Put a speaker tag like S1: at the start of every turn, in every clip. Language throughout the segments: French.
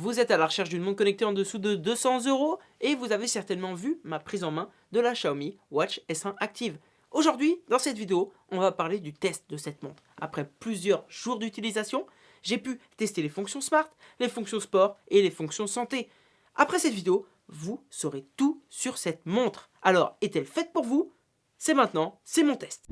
S1: vous êtes à la recherche d'une montre connectée en dessous de 200 euros et vous avez certainement vu ma prise en main de la Xiaomi Watch S1 Active. Aujourd'hui, dans cette vidéo, on va parler du test de cette montre. Après plusieurs jours d'utilisation, j'ai pu tester les fonctions Smart, les fonctions Sport et les fonctions Santé. Après cette vidéo, vous saurez tout sur cette montre. Alors, est-elle faite pour vous? C'est maintenant, c'est mon test.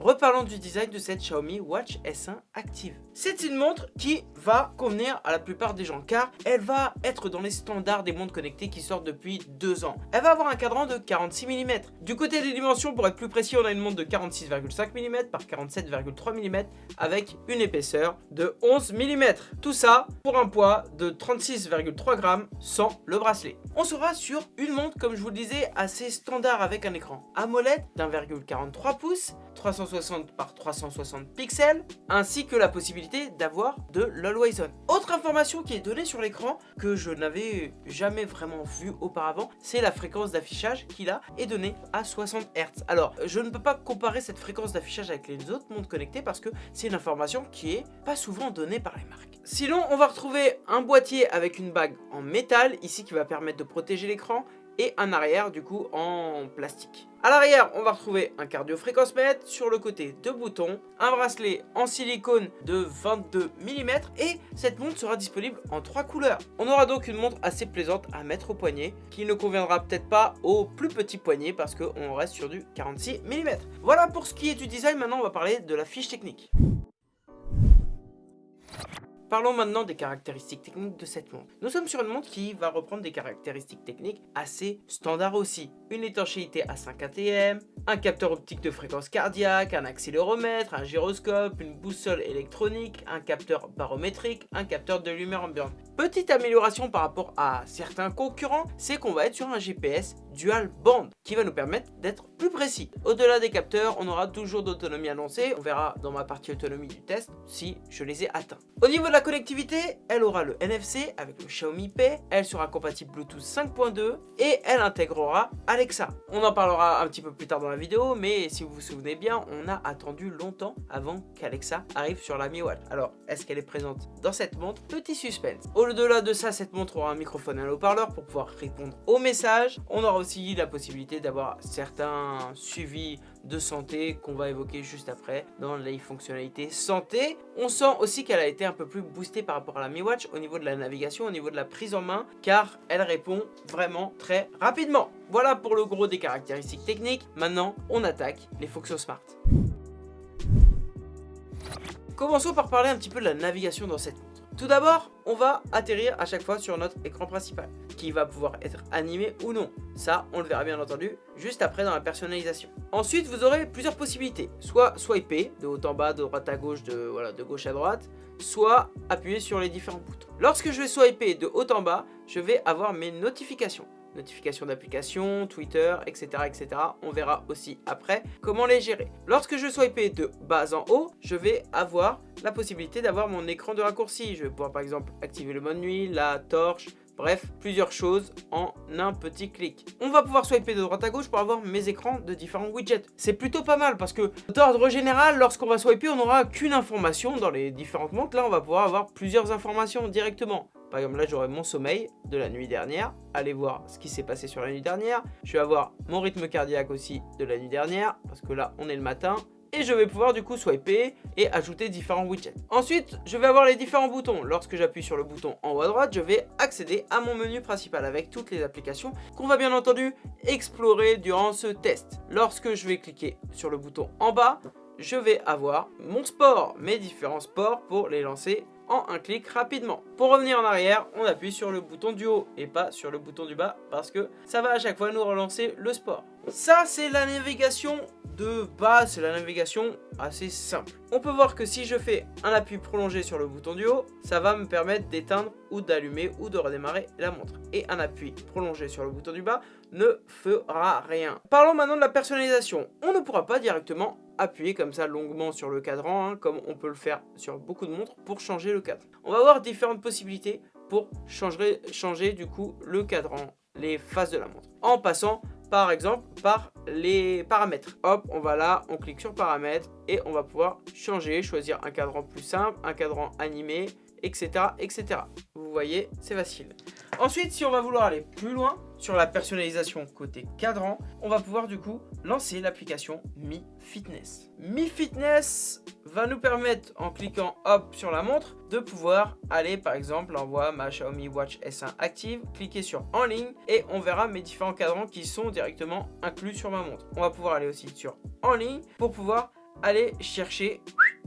S1: Reparlons du design de cette Xiaomi Watch S1 Active. C'est une montre qui va convenir à la plupart des gens car elle va être dans les standards des montres connectées qui sortent depuis deux ans. Elle va avoir un cadran de 46 mm. Du côté des dimensions, pour être plus précis, on a une montre de 46,5 mm par 47,3 mm avec une épaisseur de 11 mm. Tout ça pour un poids de 36,3 grammes sans le bracelet. On sera sur une montre, comme je vous le disais, assez standard avec un écran AMOLED d'1,43 pouces, 360 par 360 pixels, ainsi que la possibilité d'avoir de l'Always On. Autre information qui est donnée sur l'écran, que je n'avais jamais vraiment vu auparavant, c'est la fréquence d'affichage qu'il a est donnée à 60 Hz. Alors, je ne peux pas comparer cette fréquence d'affichage avec les autres montres connectées parce que c'est une information qui est pas souvent donnée par les marques. Sinon, on va retrouver un boîtier avec une bague en métal, ici qui va permettre de protéger l'écran, et un arrière du coup en plastique. À l'arrière, on va retrouver un cardio mètre sur le côté deux boutons, un bracelet en silicone de 22 mm et cette montre sera disponible en trois couleurs. On aura donc une montre assez plaisante à mettre au poignet qui ne conviendra peut-être pas au plus petit poignet parce qu'on reste sur du 46 mm. Voilà pour ce qui est du design, maintenant on va parler de la fiche technique. Parlons maintenant des caractéristiques techniques de cette montre. Nous sommes sur une montre qui va reprendre des caractéristiques techniques assez standards aussi. Une étanchéité à 5 ATM, un capteur optique de fréquence cardiaque, un accéléromètre, un gyroscope, une boussole électronique, un capteur barométrique, un capteur de lumière ambiante. Petite amélioration par rapport à certains concurrents, c'est qu'on va être sur un GPS dual band qui va nous permettre d'être plus précis. Au-delà des capteurs, on aura toujours d'autonomie annoncée. On verra dans ma partie autonomie du test si je les ai atteints. Au niveau de la connectivité, elle aura le NFC avec le Xiaomi Pay. Elle sera compatible Bluetooth 5.2 et elle intégrera Alexa. On en parlera un petit peu plus tard dans la vidéo, mais si vous vous souvenez bien, on a attendu longtemps avant qu'Alexa arrive sur la Mi Watch. Alors, est-ce qu'elle est présente dans cette montre? Petit suspense. Au-delà de ça, cette montre aura un microphone et un haut-parleur pour pouvoir répondre aux messages. On aura aussi la possibilité d'avoir certains suivis de santé qu'on va évoquer juste après dans les fonctionnalités santé. On sent aussi qu'elle a été un peu plus boostée par rapport à la Mi Watch au niveau de la navigation, au niveau de la prise en main, car elle répond vraiment très rapidement. Voilà pour le gros des caractéristiques techniques. Maintenant, on attaque les fonctions smart. Commençons par parler un petit peu de la navigation dans cette. Tout d'abord, on va atterrir à chaque fois sur notre écran principal, qui va pouvoir être animé ou non. Ça, on le verra bien entendu juste après dans la personnalisation. Ensuite, vous aurez plusieurs possibilités. Soit swiper de haut en bas, de droite à gauche, de, gauche à droite, soit appuyer sur les différents boutons. Lorsque je vais swiper de haut en bas, je vais avoir mes notifications notifications d'applications, Twitter, etc., etc. On verra aussi après comment les gérer. Lorsque je swipe de bas en haut, je vais avoir la possibilité d'avoir mon écran de raccourci. Je vais pouvoir par exemple activer le mode nuit, la torche, Bref, plusieurs choses en un petit clic. On va pouvoir swiper de droite à gauche pour avoir mes écrans de différents widgets. C'est plutôt pas mal parce que d'ordre général, lorsqu'on va swiper, on n'aura qu'une information dans les différentes montres. Là, on va pouvoir avoir plusieurs informations directement. Par exemple, là, j'aurai mon sommeil de la nuit dernière. Allez voir ce qui s'est passé sur la nuit dernière. Je vais avoir mon rythme cardiaque aussi de la nuit dernière. Parce que là, on est le matin. Et je vais pouvoir du coup swiper et ajouter différents widgets. Ensuite, je vais avoir les différents boutons. Lorsque j'appuie sur le bouton en haut à droite, je vais accéder à mon menu principal avec toutes les applications qu'on va bien entendu explorer durant ce test. Lorsque je vais cliquer sur le bouton en bas, je vais avoir mon sport, mes différents sports pour les lancer un clic rapidement. Pour revenir en arrière, on appuie sur le bouton du haut et pas sur le bouton du bas parce que ça va à chaque fois nous relancer le sport. Ça, c'est la navigation de base, c'est la navigation assez simple. On peut voir que si je fais un appui prolongé sur le bouton du haut, ça va me permettre d'éteindre ou d'allumer ou de redémarrer la montre. Et un appui prolongé sur le bouton du bas ne fera rien. Parlons maintenant de la personnalisation. On ne pourra pas directement appuyer comme ça longuement sur le cadran, hein, comme on peut le faire sur beaucoup de montres, pour changer le cadre. On va avoir différentes possibilités pour changer, changer du coup le cadran, les faces de la montre, en passant par exemple par les paramètres. Hop, on va là, on clique sur paramètres et on va pouvoir changer, choisir un cadran plus simple, un cadran animé, etc. etc. Vous voyez, c'est facile. Ensuite, si on va vouloir aller plus loin sur la personnalisation côté cadran, on va pouvoir du coup lancer l'application Mi Fitness. Mi Fitness va nous permettre, en cliquant hop sur la montre, de pouvoir aller par exemple, on voit ma Xiaomi Watch S1 active, cliquer sur en ligne et on verra mes différents cadrans qui sont directement inclus sur ma montre. On va pouvoir aller aussi sur en ligne pour pouvoir aller chercher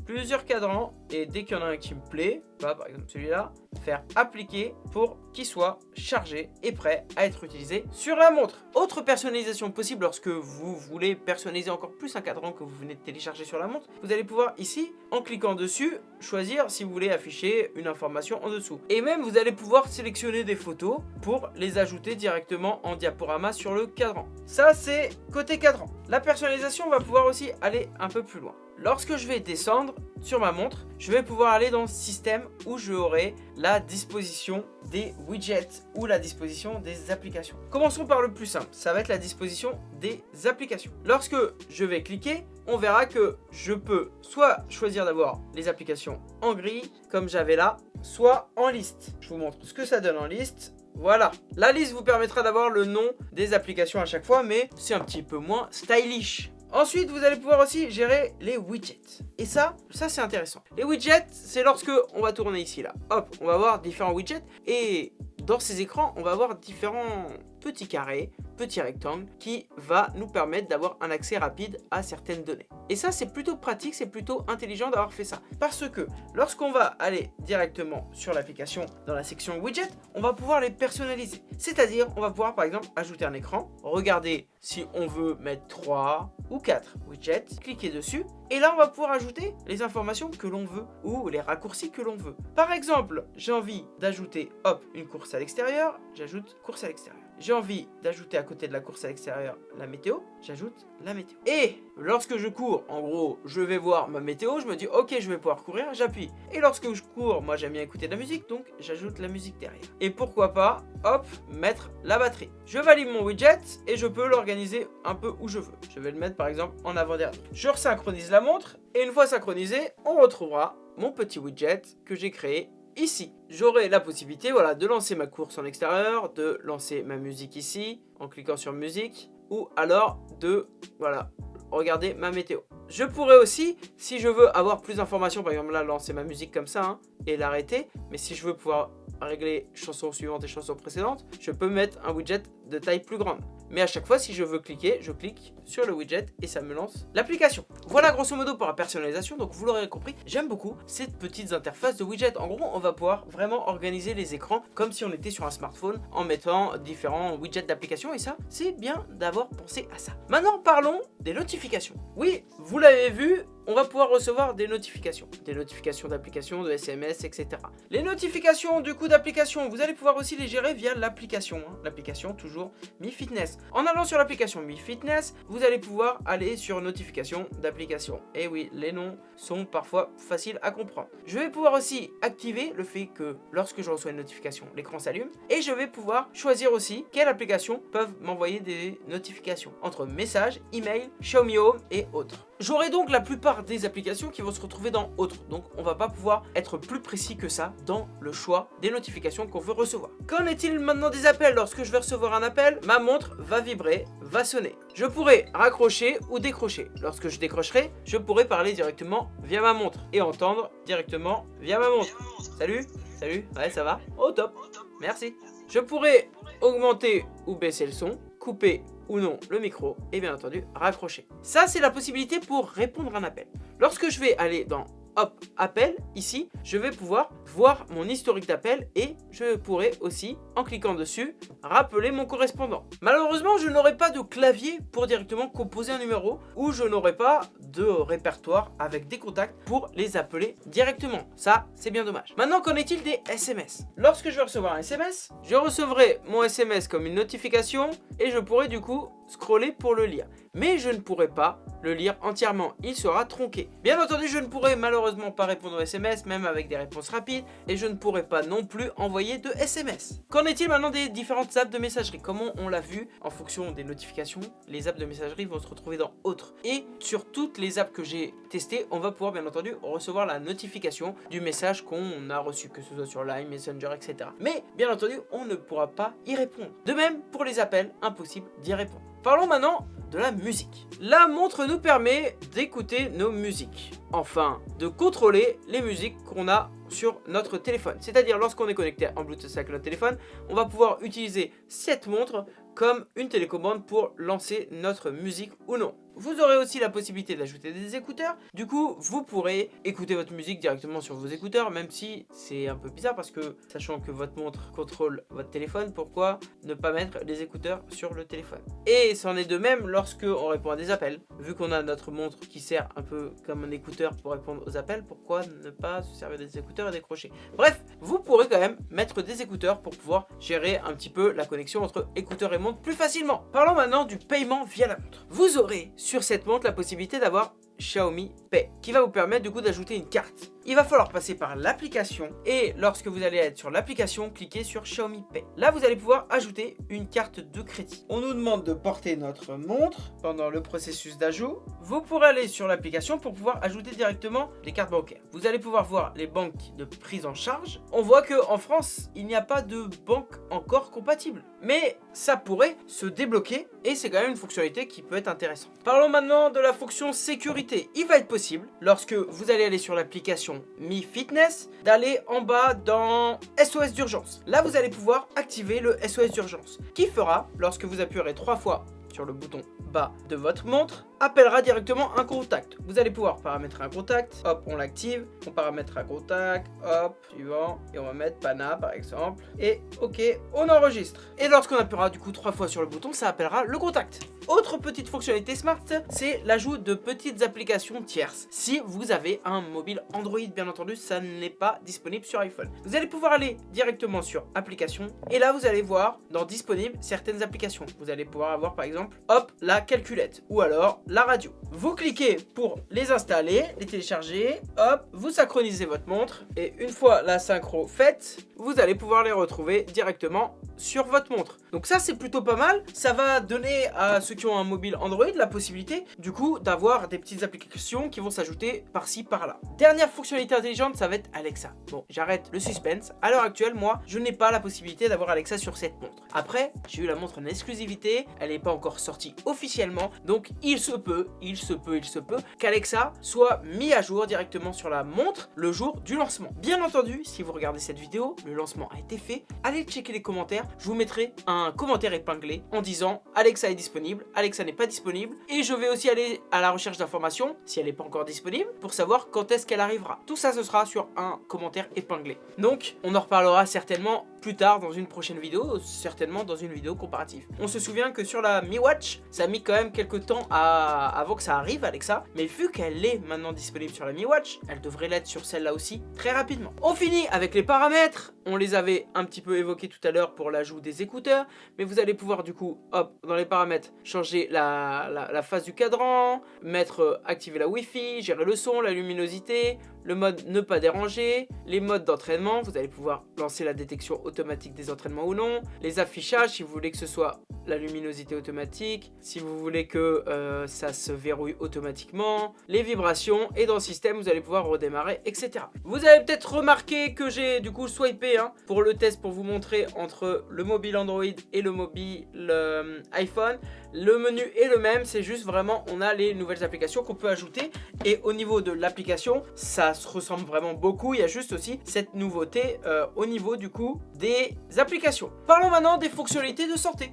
S1: plusieurs cadrans et dès qu'il y en a un qui me plaît, par exemple celui-là, faire appliquer pour qu'il soit chargé et prêt à être utilisé sur la montre. Autre personnalisation possible lorsque vous voulez personnaliser encore plus un cadran que vous venez de télécharger sur la montre, vous allez pouvoir ici, en cliquant dessus, choisir si vous voulez afficher une information en dessous. Et même vous allez pouvoir sélectionner des photos pour les ajouter directement en diaporama sur le cadran. Ça c'est côté cadran. La personnalisation va pouvoir aussi aller un peu plus loin. Lorsque je vais descendre sur ma montre, je vais pouvoir aller dans système où je aurai la disposition des widgets ou la disposition des applications. Commençons par le plus simple, ça va être la disposition des applications. Lorsque je vais cliquer, on verra que je peux soit choisir d'avoir les applications en gris, comme j'avais là, soit en liste. Je vous montre ce que ça donne en liste. Voilà, la liste vous permettra d'avoir le nom des applications à chaque fois, mais c'est un petit peu moins stylish. Ensuite, vous allez pouvoir aussi gérer les widgets. Et ça, ça c'est intéressant. Les widgets, c'est lorsque on va tourner ici là. Hop, on va voir différents widgets. Et dans ces écrans, on va avoir différents petits carrés, petits rectangles qui va nous permettre d'avoir un accès rapide à certaines données. Et ça, c'est plutôt pratique, c'est plutôt intelligent d'avoir fait ça. Parce que lorsqu'on va aller directement sur l'application dans la section widget, on va pouvoir les personnaliser. C'est-à-dire, on va pouvoir par exemple ajouter un écran, regarder si on veut mettre 3 ou 4 widgets, cliquer dessus et là, on va pouvoir ajouter les informations que l'on veut ou les raccourcis que l'on veut. Par exemple, j'ai envie d'ajouter, une course à l'extérieur, j'ajoute course à l'extérieur. J'ai envie d'ajouter à côté de la course à l'extérieur la météo, j'ajoute la météo. Et lorsque je cours, en gros, je vais voir ma météo, je me dis ok, je vais pouvoir courir, j'appuie. Et lorsque je cours, moi j'aime bien écouter de la musique, donc j'ajoute la musique derrière. Et pourquoi pas, hop, mettre la batterie. Je valide mon widget et je peux l'organiser un peu où je veux. Je vais le mettre par exemple en avant-dernier. Je resynchronise la montre et une fois synchronisé, on retrouvera mon petit widget que j'ai créé ici. J'aurai la possibilité voilà, de lancer ma course en extérieur, de lancer ma musique ici en cliquant sur musique ou alors de voilà, regarder ma météo. Je pourrais aussi, si je veux avoir plus d'informations, par exemple là lancer ma musique comme ça hein, et l'arrêter, mais si je veux pouvoir régler chanson suivante et chanson précédente, je peux mettre un widget de taille plus grande. Mais à chaque fois, si je veux cliquer, je clique sur le widget et ça me lance l'application. Voilà grosso modo pour la personnalisation. Donc vous l'aurez compris, j'aime beaucoup ces petites interfaces de widget. En gros, on va pouvoir vraiment organiser les écrans comme si on était sur un smartphone en mettant différents widgets d'application. Et ça, c'est bien d'avoir pensé à ça. Maintenant, parlons des notifications. Oui, vous l'avez vu, on va pouvoir recevoir des notifications. Des notifications d'applications, de SMS, etc. Les notifications du coup d'application, vous allez pouvoir aussi les gérer via l'application. Hein. L'application toujours Mi Fitness. En allant sur l'application Mi Fitness, vous allez pouvoir aller sur notification d'application. Et oui, les noms sont parfois faciles à comprendre. Je vais pouvoir aussi activer le fait que lorsque je reçois une notification, l'écran s'allume. Et je vais pouvoir choisir aussi quelles applications peuvent m'envoyer des notifications entre messages, email, Xiaomi Home et autres. J'aurai donc la plupart des applications qui vont se retrouver dans autres. Donc on va pas pouvoir être plus précis que ça dans le choix des notifications qu'on veut recevoir. Qu'en est-il maintenant des appels? Lorsque je vais recevoir un appel, ma montre va vibrer, va sonner. Je pourrai raccrocher ou décrocher. Lorsque je décrocherai, je pourrai parler directement via ma montre et entendre directement via ma montre. Salut? Salut? Ouais, ça va? Oh top Merci Je pourrai augmenter ou baisser le son, couper ou non le micro et bien entendu raccrocher. Ça c'est la possibilité pour répondre à un appel. Lorsque je vais aller dans hop, appel, ici, je vais pouvoir voir mon historique d'appel et je pourrai aussi, en cliquant dessus, rappeler mon correspondant. Malheureusement, je n'aurai pas de clavier pour directement composer un numéro ou je n'aurai pas de répertoire avec des contacts pour les appeler directement. Ça, c'est bien dommage. Maintenant, qu'en est-il des SMS Lorsque je vais recevoir un SMS, je recevrai mon SMS comme une notification et je pourrai du coup scroller pour le lire. Mais je ne pourrai pas le lire entièrement, il sera tronqué. Bien entendu, je ne pourrai malheureusement pas répondre aux SMS, même avec des réponses rapides, et je ne pourrai pas non plus envoyer de SMS. Qu'en est-il maintenant des différentes apps de messagerie? Comme on l'a vu, en fonction des notifications, les apps de messagerie vont se retrouver dans autres. Et sur toutes les apps que j'ai testées, on va pouvoir bien entendu recevoir la notification du message qu'on a reçu, que ce soit sur Line, Messenger, etc. Mais bien entendu, on ne pourra pas y répondre. De même, pour les appels, impossible d'y répondre. Parlons maintenant de la musique. La montre nous permet d'écouter nos musiques. Enfin, de contrôler les musiques qu'on a sur notre téléphone. C'est-à-dire lorsqu'on est connecté en Bluetooth avec notre téléphone, on va pouvoir utiliser cette montre comme une télécommande pour lancer notre musique ou non. Vous aurez aussi la possibilité d'ajouter des écouteurs. Du coup, vous pourrez écouter votre musique directement sur vos écouteurs, même si c'est un peu bizarre parce que, sachant que votre montre contrôle votre téléphone, pourquoi ne pas mettre les écouteurs sur le téléphone? Et c'en est de même lorsque on répond à des appels. Vu qu'on a notre montre qui sert un peu comme un écouteur pour répondre aux appels, pourquoi ne pas se servir des écouteurs et décrocher? Bref, vous pourrez quand même mettre des écouteurs pour pouvoir gérer un petit peu la connexion entre écouteurs et montre plus facilement. Parlons maintenant du paiement via la montre. Vous aurez sur cette montre la possibilité d'avoir Xiaomi Pay qui va vous permettre du coup d'ajouter une carte il va falloir passer par l'application et lorsque vous allez être sur l'application, cliquez sur Xiaomi Pay. Là, vous allez pouvoir ajouter une carte de crédit. On nous demande de porter notre montre pendant le processus d'ajout. Vous pourrez aller sur l'application pour pouvoir ajouter directement les cartes bancaires. Vous allez pouvoir voir les banques de prise en charge. On voit qu'en France, il n'y a pas de banque encore compatible. Mais ça pourrait se débloquer et c'est quand même une fonctionnalité qui peut être intéressante. Parlons maintenant de la fonction sécurité. Il va être possible, lorsque vous allez aller sur l'application Mi Fitness d'aller en bas dans SOS d'urgence. Là, vous allez pouvoir activer le SOS d'urgence qui fera, lorsque vous appuierez trois fois sur le bouton bas de votre montre, appellera directement un contact. Vous allez pouvoir paramétrer un contact, hop, on l'active, on paramètre un contact, hop, suivant, et on va mettre Pana par exemple, et ok, on enregistre. Et lorsqu'on appuiera du coup trois fois sur le bouton, ça appellera le contact. Autre petite fonctionnalité smart, c'est l'ajout de petites applications tierces. Si vous avez un mobile Android, bien entendu, ça n'est pas disponible sur iPhone. Vous allez pouvoir aller directement sur applications, et là vous allez voir dans disponible certaines applications. Vous allez pouvoir avoir par exemple, hop, la calculette, ou alors la radio. Vous cliquez pour les installer, les télécharger, hop, vous synchronisez votre montre et une fois la synchro faite, vous allez pouvoir les retrouver directement sur votre montre. Donc ça c'est plutôt pas mal, ça va donner à ceux qui ont un mobile Android la possibilité du coup d'avoir des petites applications qui vont s'ajouter par-ci par-là. Dernière fonctionnalité intelligente, ça va être Alexa. Bon, j'arrête le suspense. À l'heure actuelle, moi, je n'ai pas la possibilité d'avoir Alexa sur cette montre. Après, j'ai eu la montre en exclusivité, elle n'est pas encore sortie officiellement, donc il se il se peut, il se peut qu'Alexa soit mis à jour directement sur la montre le jour du lancement. Bien entendu, si vous regardez cette vidéo, le lancement a été fait, allez checker les commentaires, je vous mettrai un commentaire épinglé en disant Alexa est disponible, Alexa n'est pas disponible, et je vais aussi aller à la recherche d'informations, si elle n'est pas encore disponible, pour savoir quand est-ce qu'elle arrivera. Tout ça, ce sera sur un commentaire épinglé. Donc, on en reparlera certainement plus tard dans une prochaine vidéo, certainement dans une vidéo comparative. On se souvient que sur la Mi Watch, ça a mis quand même quelques temps avant que ça arrive Alexa, mais vu qu'elle est maintenant disponible sur la Mi Watch, elle devrait l'être sur celle-là aussi très rapidement. On finit avec les paramètres, on les avait un petit peu évoqués tout à l'heure pour l'ajout des écouteurs, mais vous allez pouvoir du coup, hop, dans les paramètres, changer la, phase du cadran, mettre, euh, activer la Wi-Fi, gérer le son, la luminosité, le mode ne pas déranger, les modes d'entraînement, vous allez pouvoir lancer la détection automatique des entraînements ou non, les affichages si vous voulez que ce soit la luminosité automatique, si vous voulez que euh, ça se verrouille automatiquement, les vibrations et dans le système vous allez pouvoir redémarrer etc. Vous avez peut-être remarqué que j'ai du coup swipé hein, pour le test pour vous montrer entre le mobile Android et le mobile euh, iPhone. Le menu est le même, c'est juste vraiment on a les nouvelles applications qu'on peut ajouter et au niveau de l'application ça se ressemble vraiment beaucoup, il y a juste aussi cette nouveauté euh, au niveau du coup des applications. Parlons maintenant des fonctionnalités de santé.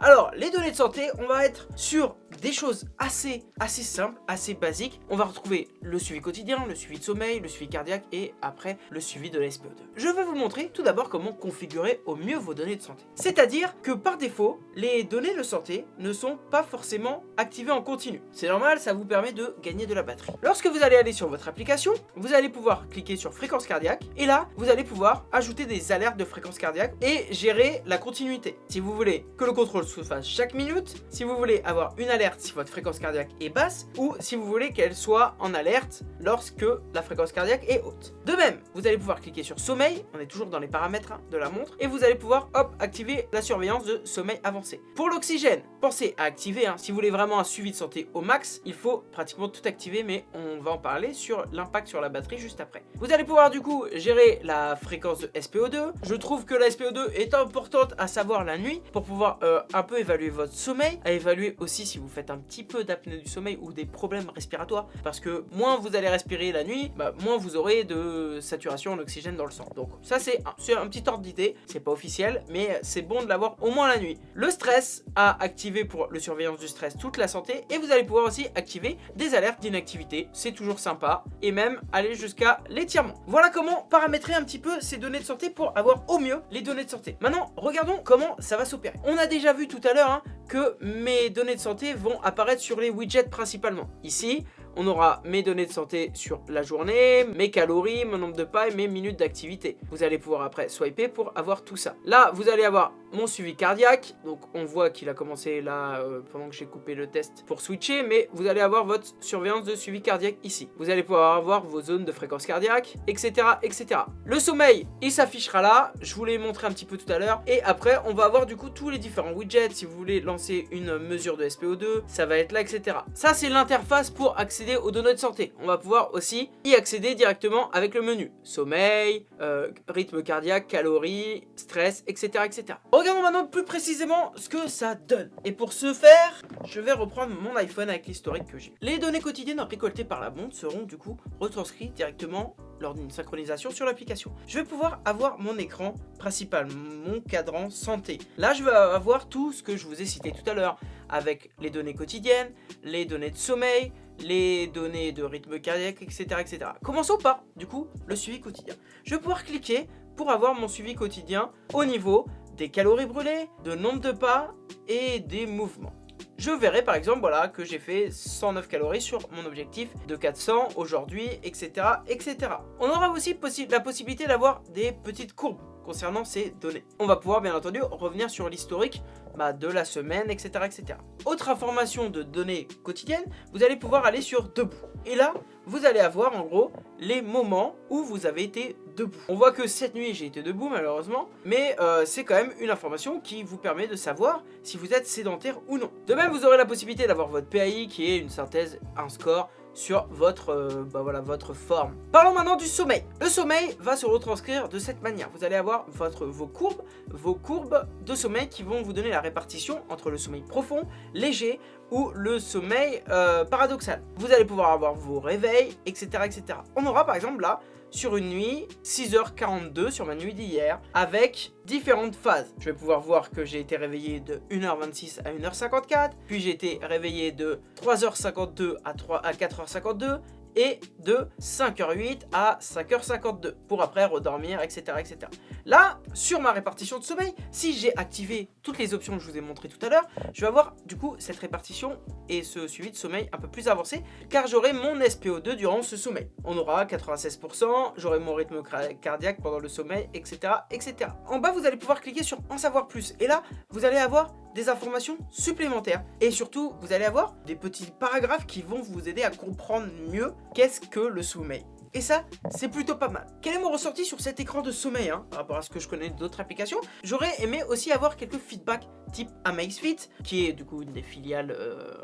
S1: Alors, les données de santé, on va être sur des choses assez, assez simples, assez basiques. On va retrouver le suivi quotidien, le suivi de sommeil, le suivi cardiaque et après le suivi de la SPO2. Je vais vous montrer tout d'abord comment configurer au mieux vos données de santé. C'est-à-dire que par défaut, les données de santé ne sont pas forcément activées en continu. C'est normal, ça vous permet de gagner de la batterie. Lorsque vous allez aller sur votre application, vous allez pouvoir cliquer sur fréquence cardiaque et là, vous allez pouvoir ajouter des alertes de fréquence cardiaque et gérer la continuité. Si vous voulez que le contrôle se fasse chaque minute, si vous voulez avoir une alerte si votre fréquence cardiaque est basse ou si vous voulez qu'elle soit en alerte lorsque la fréquence cardiaque est haute. De même, vous allez pouvoir cliquer sur sommeil, on est toujours dans les paramètres hein, de la montre, et vous allez pouvoir hop activer la surveillance de sommeil avancé. Pour l'oxygène, pensez à activer, hein, si vous voulez vraiment un suivi de santé au max, il faut pratiquement tout activer, mais on va en parler sur l'impact sur la batterie juste après. Vous allez pouvoir du coup gérer la fréquence de SPO2. Je trouve que la SPO2 est importante à savoir la nuit pour pouvoir euh, un peu évaluer votre sommeil, à évaluer aussi si vous faites un petit peu d'apnée du sommeil ou des problèmes respiratoires, parce que moins vous allez respirer la nuit, bah, moins vous aurez de saturation en oxygène dans le sang. Donc ça c'est un, un, petit ordre d'idée, c'est pas officiel, mais c'est bon de l'avoir au moins la nuit. Le stress à activer pour le surveillance du stress toute la santé, et vous allez pouvoir aussi activer des alertes d'inactivité, c'est toujours sympa, et même aller jusqu'à l'étirement. Voilà comment paramétrer un petit peu ces données de santé pour avoir au mieux les données de santé. Maintenant, regardons comment ça va s'opérer. On a déjà vu tout à l'heure hein, que mes données de santé vont apparaître sur les widgets principalement. Ici, on aura mes données de santé sur la journée, mes calories, mon nombre de pas et mes minutes d'activité. Vous allez pouvoir après swiper pour avoir tout ça. Là, vous allez avoir mon suivi cardiaque. Donc on voit qu'il a commencé là euh, pendant que j'ai coupé le test pour switcher. Mais vous allez avoir votre surveillance de suivi cardiaque ici. Vous allez pouvoir avoir vos zones de fréquence cardiaque, etc. etc. Le sommeil, il s'affichera là. Je vous l'ai montré un petit peu tout à l'heure. Et après, on va avoir du coup tous les différents widgets. Si vous voulez lancer une mesure de SPO2, ça va être là, etc. Ça, c'est l'interface pour accéder aux données de santé. On va pouvoir aussi y accéder directement avec le menu. Sommeil, euh, rythme cardiaque, calories, stress, etc. etc. Regardons maintenant plus précisément ce que ça donne. Et pour ce faire, je vais reprendre mon iPhone avec l'historique que j'ai. Les données quotidiennes récoltées par la montre seront du coup retranscrites directement lors d'une synchronisation sur l'application. Je vais pouvoir avoir mon écran principal, mon cadran santé. Là, je vais avoir tout ce que je vous ai cité tout à l'heure, avec les données quotidiennes, les données de sommeil, les données de rythme cardiaque, etc. etc. Commençons par, du coup, le suivi quotidien. Je vais pouvoir cliquer pour avoir mon suivi quotidien au niveau des calories brûlées, de nombre de pas et des mouvements. Je verrai par exemple voilà, que j'ai fait 109 calories sur mon objectif de 400 aujourd'hui, etc., etc. On aura aussi la possibilité d'avoir des petites courbes concernant ces données. On va pouvoir bien entendu revenir sur l'historique bah, de la semaine, etc., etc. Autre information de données quotidiennes, vous allez pouvoir aller sur Debout. Et là, vous allez avoir en gros les moments où vous avez été debout. On voit que cette nuit j'ai été debout malheureusement, mais euh, c'est quand même une information qui vous permet de savoir si vous êtes sédentaire ou non. De même, vous aurez la possibilité d'avoir votre PAI qui est une synthèse, un score sur votre, euh, bah votre forme. Parlons maintenant du sommeil. Le sommeil va se retranscrire de cette manière. Vous allez avoir vos courbes, vos courbes de sommeil qui vont vous donner la répartition entre le sommeil profond, léger ou le sommeil euh, paradoxal. Vous allez pouvoir avoir vos réveils, etc., etc. On aura par exemple là sur une nuit 6h42 sur ma nuit d'hier avec différentes phases. Je vais pouvoir voir que j'ai été réveillé de 1h26 à 1h54, puis j'ai été réveillé de 3h52 à, 3, à 4h52 et de 5h08 à 5h52 pour après redormir, etc. etc. Là, sur ma répartition de sommeil, si j'ai activé toutes les options que je vous ai montrées tout à l'heure, je vais avoir du coup cette répartition et ce suivi de sommeil un peu plus avancé car j'aurai mon SPO2 durant ce sommeil. On aura 96%, j'aurai mon rythme cardiaque pendant le sommeil, etc. etc. En bas, vous allez pouvoir cliquer sur en savoir plus et là, vous allez avoir des informations supplémentaires et surtout, vous allez avoir des petits paragraphes qui vont vous aider à comprendre mieux qu'est-ce que le sommeil? Et ça, c'est plutôt pas mal. Quel est mon ressenti sur cet écran de sommeil hein, par rapport à ce que je connais d'autres applications? J'aurais aimé aussi avoir quelques feedbacks type Amazfit, qui est du coup une des filiales, euh,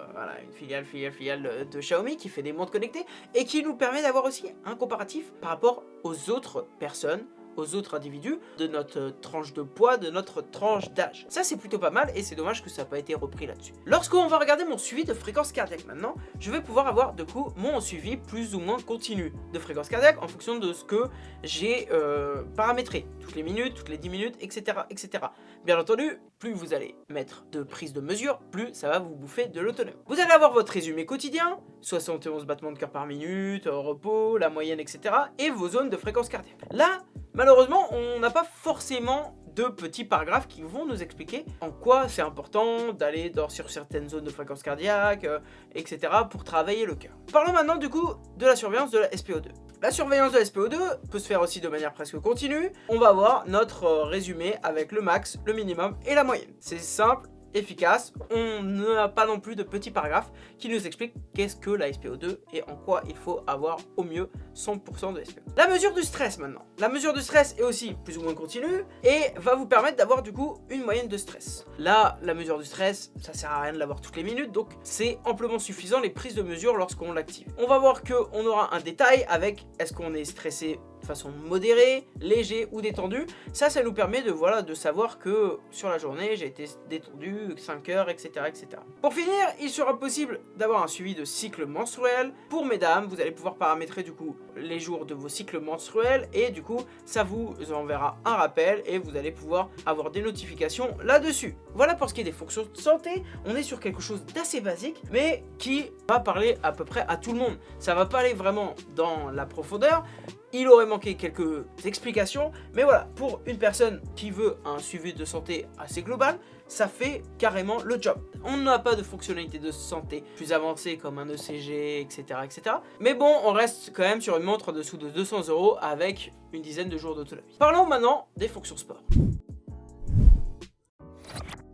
S1: une filiale, filiale, filiale de Xiaomi, qui fait des montres connectées, et qui nous permet d'avoir aussi un comparatif par rapport aux autres personnes aux autres individus de notre tranche de poids, de notre tranche d'âge. Ça c'est plutôt pas mal et c'est dommage que ça n'a pas été repris là-dessus. Lorsqu'on va regarder mon suivi de fréquence cardiaque maintenant, je vais pouvoir avoir de coup mon suivi plus ou moins continu de fréquence cardiaque en fonction de ce que j'ai euh, paramétré, toutes les minutes, toutes les 10 minutes, etc., etc. Bien entendu, plus vous allez mettre de prise de mesure, plus ça va vous bouffer de l'autonomie. Vous allez avoir votre résumé quotidien, 71 battements de cœur par minute, repos, la moyenne, etc. et vos zones de fréquence cardiaque. Là, malheureusement, on n'a pas forcément deux petits paragraphes qui vont nous expliquer en quoi c'est important d'aller sur certaines zones de fréquence cardiaque, euh, etc. pour travailler le cœur. Parlons maintenant du coup de la surveillance de la SPO2. La surveillance de la SPO2 peut se faire aussi de manière presque continue. On va voir notre euh, résumé avec le max, le minimum et la moyenne. C'est simple, efficace. On n'a pas non plus de petits paragraphes qui nous expliquent qu'est-ce que la SPO2 et en quoi il faut avoir au mieux 100% de SPO. La mesure du stress maintenant. La mesure du stress est aussi plus ou moins continue et va vous permettre d'avoir du coup une moyenne de stress. Là, la mesure du stress, ça sert à rien de l'avoir toutes les minutes, donc c'est amplement suffisant les prises de mesure lorsqu'on l'active. On va voir qu'on aura un détail avec est-ce qu'on est stressé façon modérée, léger ou détendu. Ça, ça nous permet de, voilà, de savoir que sur la journée, j'ai été détendu 5 heures, etc., etc. Pour finir, il sera possible d'avoir un suivi de cycle menstruel. Pour mesdames, vous allez pouvoir paramétrer du coup les jours de vos cycles menstruels et du coup, ça vous enverra un rappel et vous allez pouvoir avoir des notifications là-dessus. Voilà pour ce qui est des fonctions de santé. On est sur quelque chose d'assez basique, mais qui va parler à peu près à tout le monde. Ça va pas aller vraiment dans la profondeur, il aurait manqué quelques explications, mais voilà, pour une personne qui veut un suivi de santé assez global, ça fait carrément le job. On n'a pas de fonctionnalité de santé plus avancée comme un ECG, etc. etc. Mais bon, on reste quand même sur une montre en dessous de 200 euros avec une dizaine de jours d'autonomie. Parlons maintenant des fonctions sport.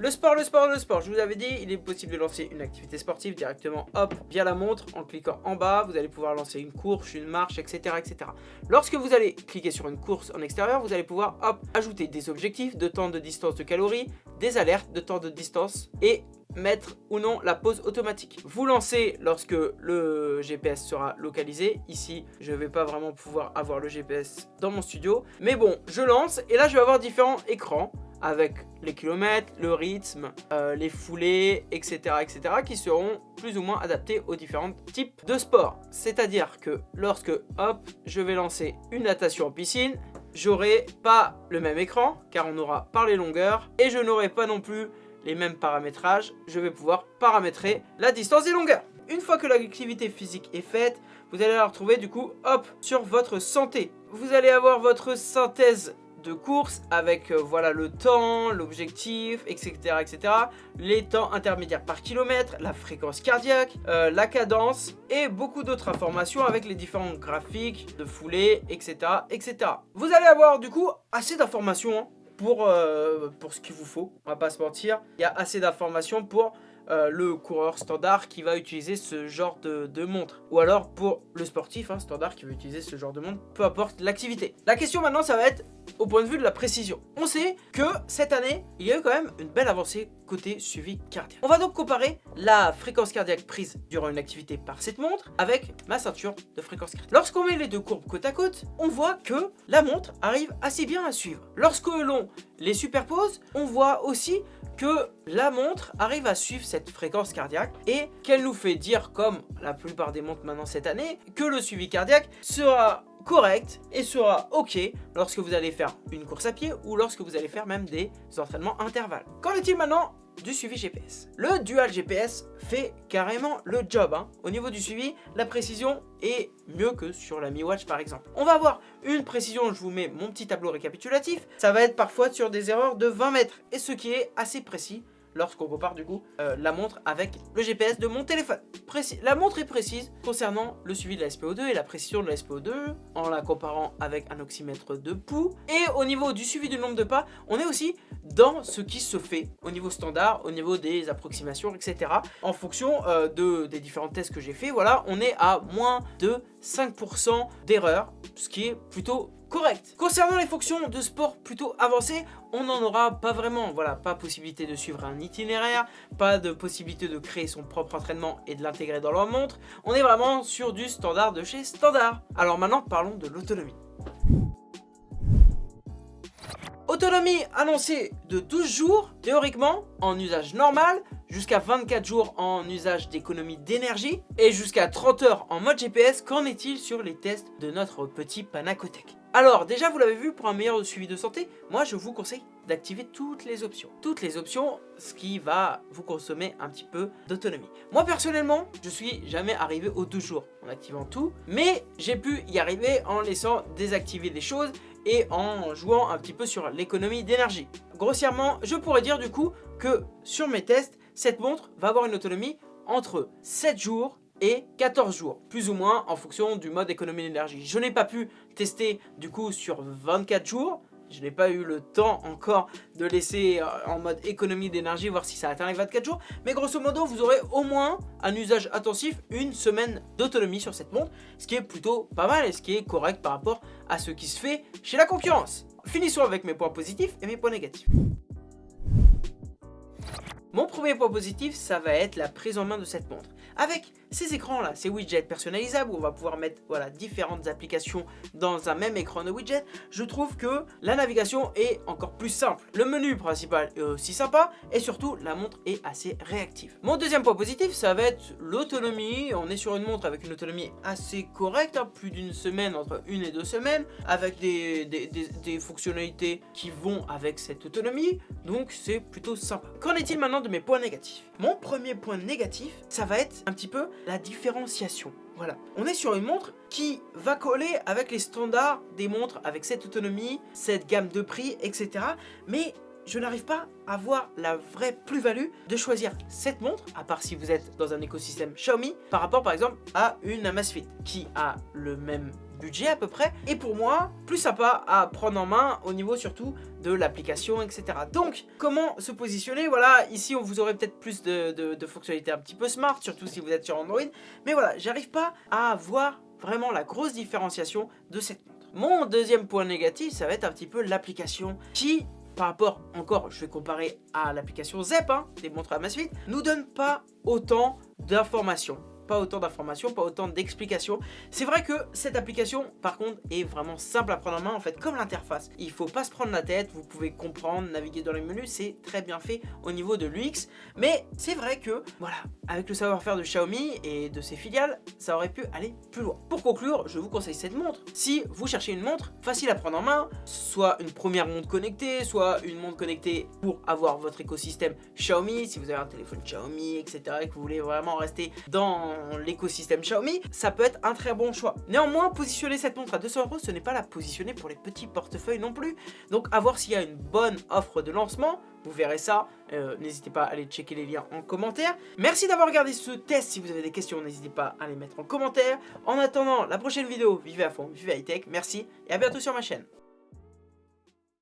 S1: Le sport, le sport, le sport, je vous avais dit, il est possible de lancer une activité sportive directement, hop, via la montre, en cliquant en bas, vous allez pouvoir lancer une course, une marche, etc. etc. Lorsque vous allez cliquer sur une course en extérieur, vous allez pouvoir, hop, ajouter des objectifs de temps de distance de calories, des alertes de temps de distance et mettre ou non la pause automatique. Vous lancez lorsque le GPS sera localisé. Ici, je ne vais pas vraiment pouvoir avoir le GPS dans mon studio. Mais bon, je lance et là, je vais avoir différents écrans avec les kilomètres, le rythme, euh, les foulées, etc., etc. qui seront plus ou moins adaptés aux différents types de sports. C'est-à-dire que lorsque, hop, je vais lancer une natation en piscine, j'aurai pas le même écran, car on aura par les longueurs, et je n'aurai pas non plus les mêmes paramétrages, je vais pouvoir paramétrer la distance des longueurs. Une fois que l'activité physique est faite, vous allez la retrouver du coup, hop, sur votre santé. Vous allez avoir votre synthèse de course avec euh, voilà le temps, l'objectif, etc., etc. Les temps intermédiaires par kilomètre, la fréquence cardiaque, euh, la cadence et beaucoup d'autres informations avec les différents graphiques de foulée, etc., etc. Vous allez avoir du coup assez d'informations pour, euh, pour ce qu'il vous faut, on va pas se mentir. Il y a assez d'informations pour euh, le coureur standard qui va utiliser ce genre de, montre. Ou alors pour le sportif hein, standard qui va utiliser ce genre de montre, peu importe l'activité. La question maintenant, ça va être au point de vue de la précision. On sait que cette année, il y a eu quand même une belle avancée côté suivi cardiaque. On va donc comparer la fréquence cardiaque prise durant une activité par cette montre avec ma ceinture de fréquence cardiaque. Lorsqu'on met les deux courbes côte à côte, on voit que la montre arrive assez bien à suivre. Lorsque l'on les superpose, on voit aussi que la montre arrive à suivre cette fréquence cardiaque et qu'elle nous fait dire, comme la plupart des montres maintenant cette année, que le suivi cardiaque sera correct et sera ok lorsque vous allez faire une course à pied ou lorsque vous allez faire même des entraînements intervalles. Qu'en est-il maintenant du suivi GPS. Le dual GPS fait carrément le job. Hein. Au niveau du suivi, la précision est mieux que sur la Mi Watch par exemple. On va avoir une précision, je vous mets mon petit tableau récapitulatif, ça va être parfois sur des erreurs de 20 mètres, et ce qui est assez précis lorsqu'on compare du coup euh, la montre avec le GPS de mon téléphone. la montre est précise concernant le suivi de la SPO2 et la précision de la SPO2 en la comparant avec un oxymètre de pouls. Et au niveau du suivi du nombre de pas, on est aussi dans ce qui se fait au niveau standard, au niveau des approximations, etc. En fonction euh, de, des différents tests que j'ai fait, voilà, on est à moins de 5% d'erreur, ce qui est plutôt correct. Concernant les fonctions de sport plutôt avancées, on n'en aura pas vraiment. Voilà, pas possibilité de suivre un itinéraire, pas de possibilité de créer son propre entraînement et de l'intégrer dans leur montre. On est vraiment sur du standard de chez standard. Alors maintenant, parlons de l'autonomie. Autonomie annoncée de 12 jours, théoriquement, en usage normal, jusqu'à 24 jours en usage d'économie d'énergie, et jusqu'à 30 heures en mode GPS, qu'en est-il sur les tests de notre petit Panacotech alors déjà vous l'avez vu pour un meilleur suivi de santé, moi je vous conseille d'activer toutes les options. Toutes les options, ce qui va vous consommer un petit peu d'autonomie. Moi personnellement, je suis jamais arrivé aux deux jours en activant tout, mais j'ai pu y arriver en laissant désactiver des choses et en jouant un petit peu sur l'économie d'énergie. Grossièrement, je pourrais dire du coup que sur mes tests, cette montre va avoir une autonomie entre 7 jours et 14 jours, plus ou moins en fonction du mode économie d'énergie. Je n'ai pas pu tester du coup sur 24 jours, je n'ai pas eu le temps encore de laisser euh, en mode économie d'énergie, voir si ça atteint les 24 jours. Mais grosso modo, vous aurez au moins un usage intensif, une semaine d'autonomie sur cette montre. Ce qui est plutôt pas mal et ce qui est correct par rapport à ce qui se fait chez la concurrence. Finissons avec mes points positifs et mes points négatifs. Mon premier point positif, ça va être la prise en main de cette montre. Avec ces écrans là, ces widgets personnalisables où on va pouvoir mettre voilà, différentes applications dans un même écran de widget, je trouve que la navigation est encore plus simple. Le menu principal est aussi sympa et surtout la montre est assez réactive. Mon deuxième point positif, ça va être l'autonomie. On est sur une montre avec une autonomie assez correcte, hein, plus d'une semaine, entre une et deux semaines, avec des, des fonctionnalités qui vont avec cette autonomie, donc c'est plutôt sympa. Qu'en est-il maintenant de mes points négatifs? Mon premier point négatif, ça va être un petit peu la différenciation. Voilà, on est sur une montre qui va coller avec les standards des montres avec cette autonomie, cette gamme de prix, etc. Mais je n'arrive pas à voir la vraie plus-value de choisir cette montre, à part si vous êtes dans un écosystème Xiaomi, par rapport par exemple à une Amazfit, qui a le même budget à peu près, et pour moi, plus sympa à prendre en main au niveau surtout de l'application, etc. Donc, comment se positionner? Voilà, ici, on vous aurait peut-être plus de, fonctionnalités un petit peu smart, surtout si vous êtes sur Android, mais voilà, j'arrive pas à voir vraiment la grosse différenciation de cette montre. Mon deuxième point négatif, ça va être un petit peu l'application qui par rapport, encore, je vais comparer à l'application ZEP, hein, des montres Amazfit, nous donne pas autant d'informations pas autant d'informations, pas autant d'explications. C'est vrai que cette application, par contre, est vraiment simple à prendre en main, en fait, comme l'interface. Il faut pas se prendre la tête, vous pouvez comprendre, naviguer dans les menus, c'est très bien fait au niveau de l'UX. Mais c'est vrai que, voilà, avec le savoir-faire de Xiaomi et de ses filiales, ça aurait pu aller plus loin. Pour conclure, je vous conseille cette montre. Si vous cherchez une montre facile à prendre en main, soit une première montre connectée, soit une montre connectée pour avoir votre écosystème Xiaomi, si vous avez un téléphone Xiaomi, etc. et que vous voulez vraiment rester dans l'écosystème Xiaomi, ça peut être un très bon choix. Néanmoins, positionner cette montre à 200 euros, ce n'est pas la positionner pour les petits portefeuilles non plus. Donc à voir s'il y a une bonne offre de lancement, vous verrez ça, euh, n'hésitez pas à aller checker les liens en commentaire. Merci d'avoir regardé ce test, si vous avez des questions, n'hésitez pas à les mettre en commentaire. En attendant la prochaine vidéo, vivez à fond, vivez high tech, merci et à bientôt sur ma chaîne.